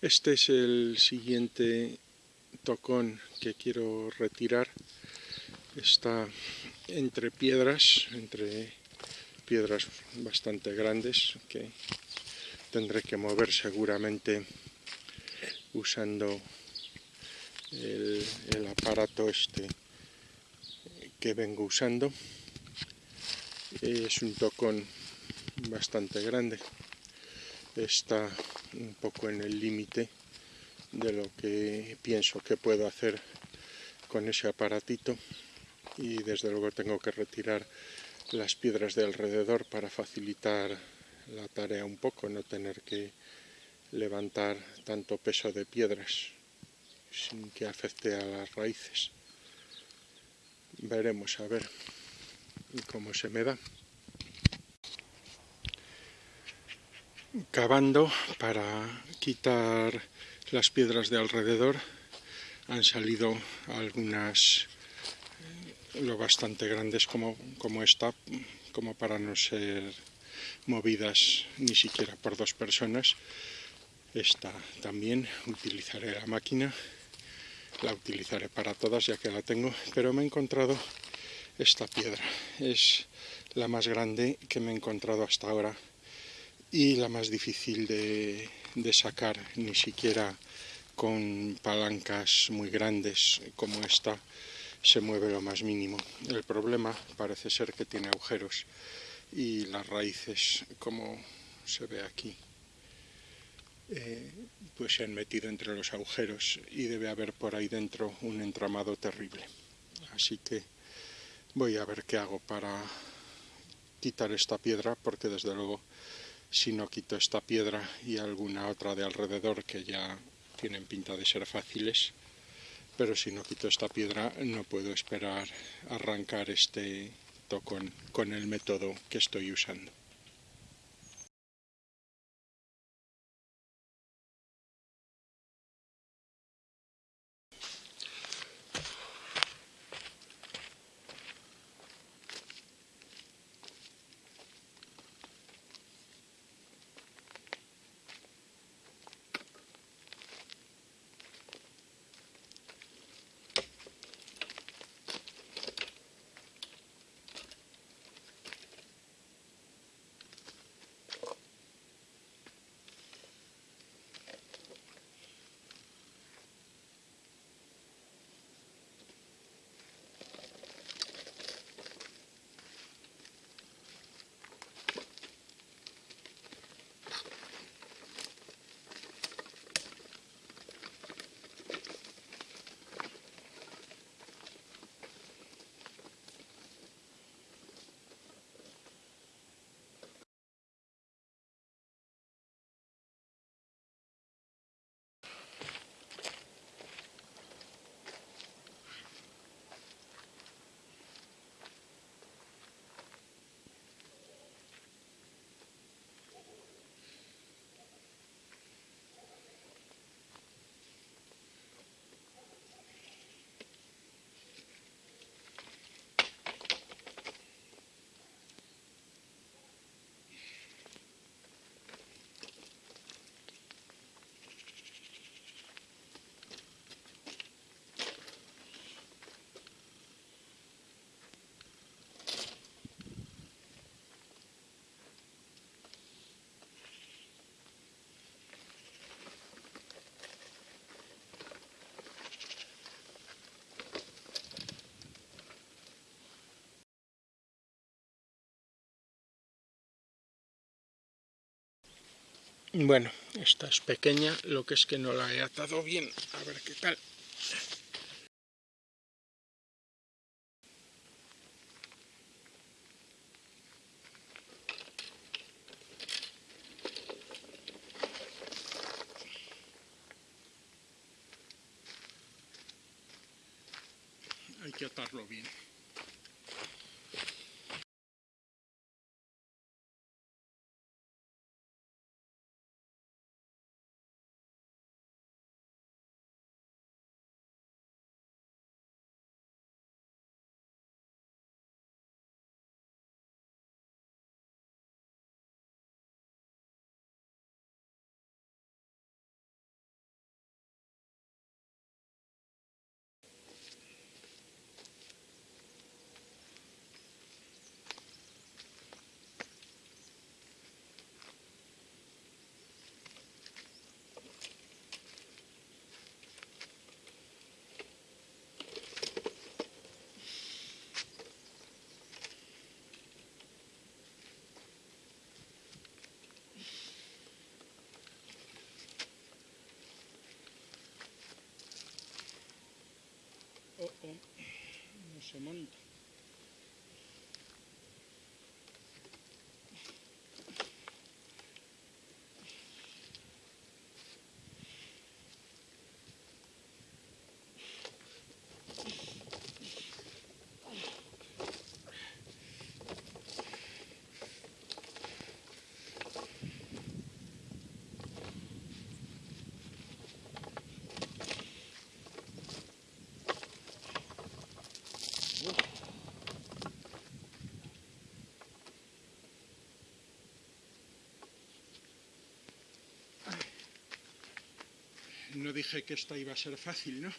Este es el siguiente tocón que quiero retirar. Está entre piedras, entre piedras bastante grandes que tendré que mover seguramente usando el, aparato este que vengo usando. Es un tocón bastante grande está un poco en el límite de lo que pienso que puedo hacer con ese aparatito y desde luego tengo que retirar las piedras de alrededor para facilitar la tarea un poco, no tener que levantar tanto peso de piedras sin que afecte a las raíces. Veremos a ver cómo se me da. Cavando para quitar las piedras de alrededor han salido algunas eh, lo bastante grandes como, como esta como para no ser movidas ni siquiera por dos personas. Esta también utilizaré la máquina la utilizaré para todas ya que la tengo pero me he encontrado esta piedra. Es la más grande que me he encontrado hasta ahora y la más difícil de, sacar, ni siquiera con palancas muy grandes como esta se mueve lo más mínimo. El problema parece ser que tiene agujeros y las raíces, como se ve aquí, eh, pues se han metido entre los agujeros y debe haber por ahí dentro un entramado terrible. Así que voy a ver qué hago para quitar esta piedra porque desde luego si no quito esta piedra y alguna otra de alrededor que ya tienen pinta de ser fáciles, pero si no quito esta piedra no puedo esperar arrancar este tocón con el método que estoy usando. Bueno, esta es pequeña, lo que es que no la he atado bien. A ver qué tal. Se no dije que esta iba a ser fácil, ¿no?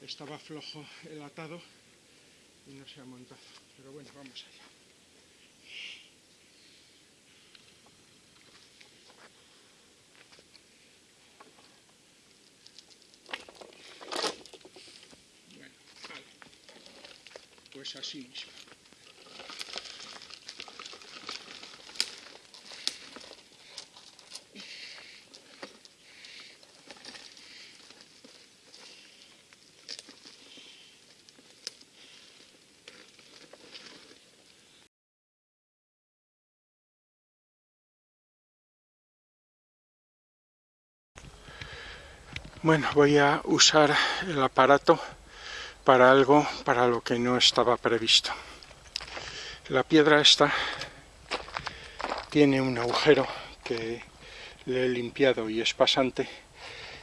Estaba flojo el atado y no se ha montado. Pero bueno, vamos allá. Bueno, vale. Pues así mismo. Bueno, voy a usar el aparato para algo para lo que no estaba previsto. La piedra esta tiene un agujero que le he limpiado y es pasante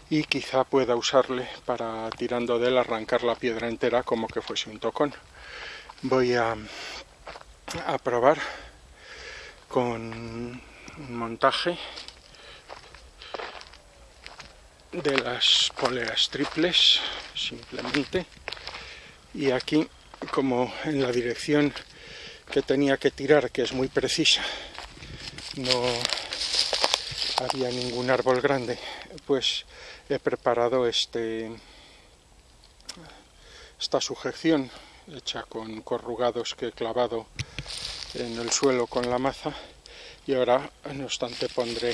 y quizá pueda usarle para tirando de él arrancar la piedra entera como que fuese un tocón. Voy a, a probar con un montaje de las poleas triples simplemente. Y aquí como en la dirección que tenía que tirar que es muy precisa no había ningún árbol grande pues he preparado este esta sujeción hecha con corrugados que he clavado en el suelo con la maza. Y ahora no obstante pondré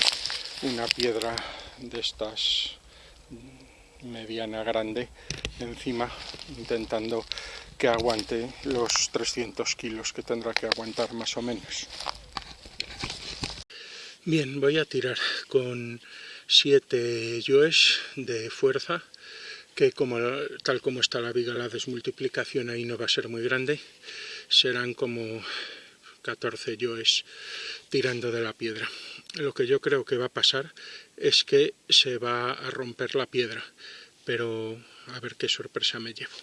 una piedra de estas mediana grande encima intentando que aguante los 300 kilos que tendrá que aguantar más o menos. Bien voy a tirar con 7 yoes de fuerza que como, tal como está la viga la desmultiplicación ahí no va a ser muy grande. Serán como 14 yoes tirando de la piedra. Lo que yo creo que va a pasar es que se va a romper la piedra, pero a ver qué sorpresa me llevo.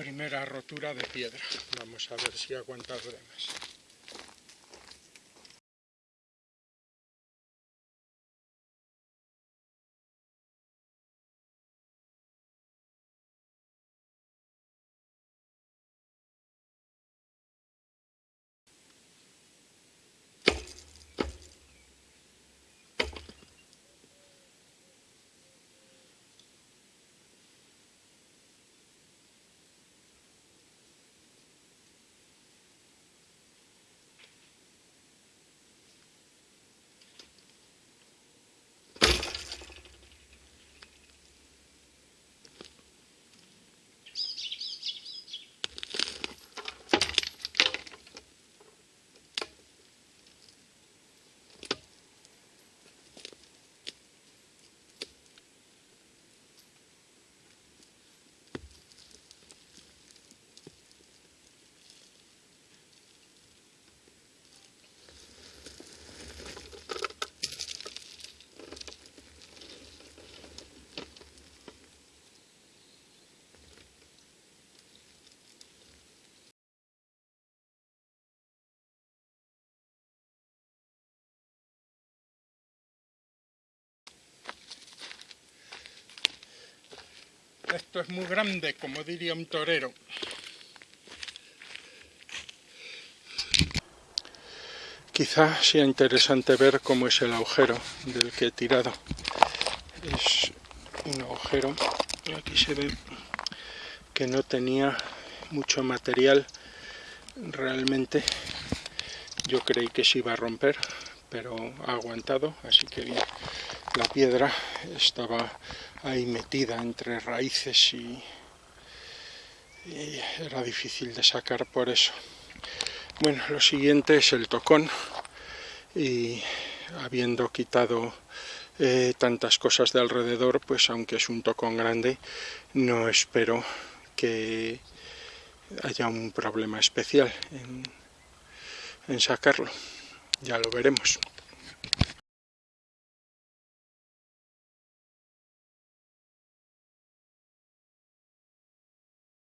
Primera rotura de piedra. Vamos a ver si aguanta más. Esto es muy grande, como diría un torero. Quizá sea interesante ver cómo es el agujero del que he tirado. Es un agujero, aquí se ve que no tenía mucho material realmente yo creí que se iba a romper pero ha aguantado así que bien la piedra estaba ahí metida entre raíces y, era difícil de sacar por eso bueno lo siguiente es el tocón y habiendo quitado eh, tantas cosas de alrededor pues aunque es un tocón grande no espero que haya un problema especial en sacarlo. Ya lo veremos.